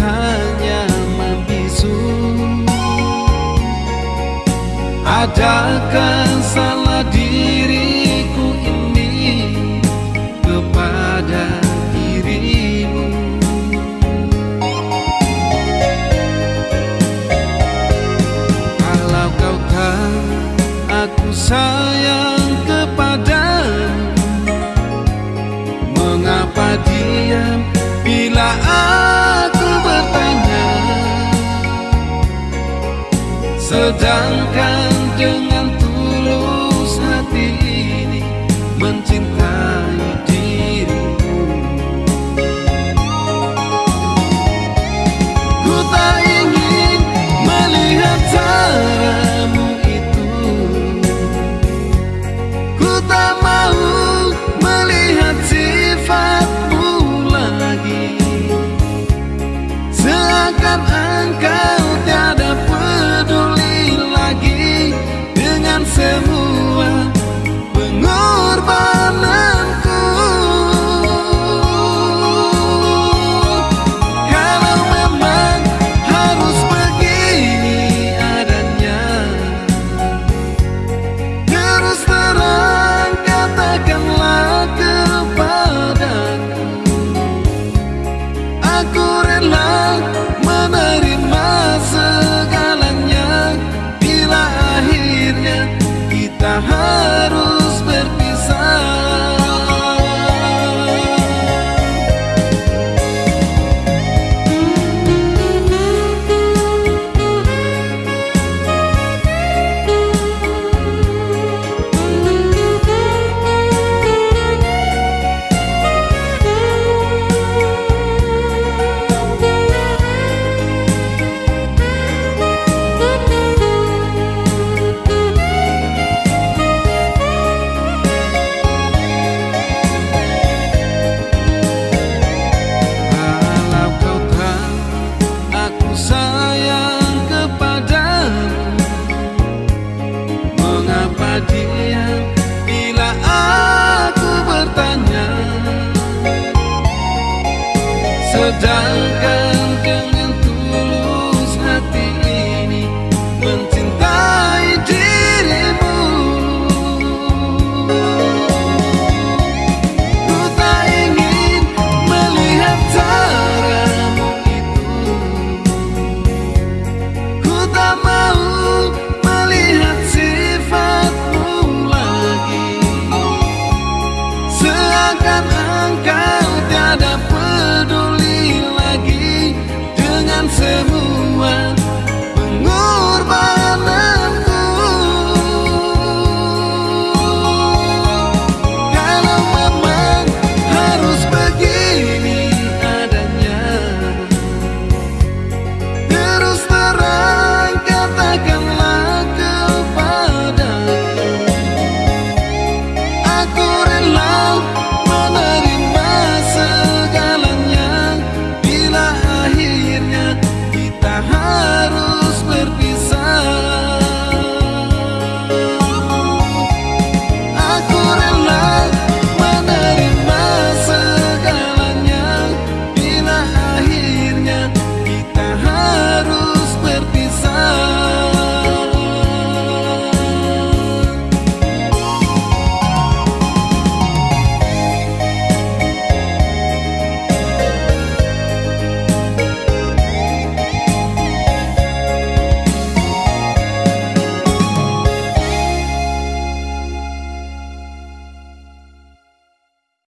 hanya membisu. Adakah salah diriku ini kepada dirimu? Kalau kau tahu aku sayang kepadamu Mengapa diam bila aku Sedangkan dengan tulus hati ini diam bila aku bertanya. Sedangkan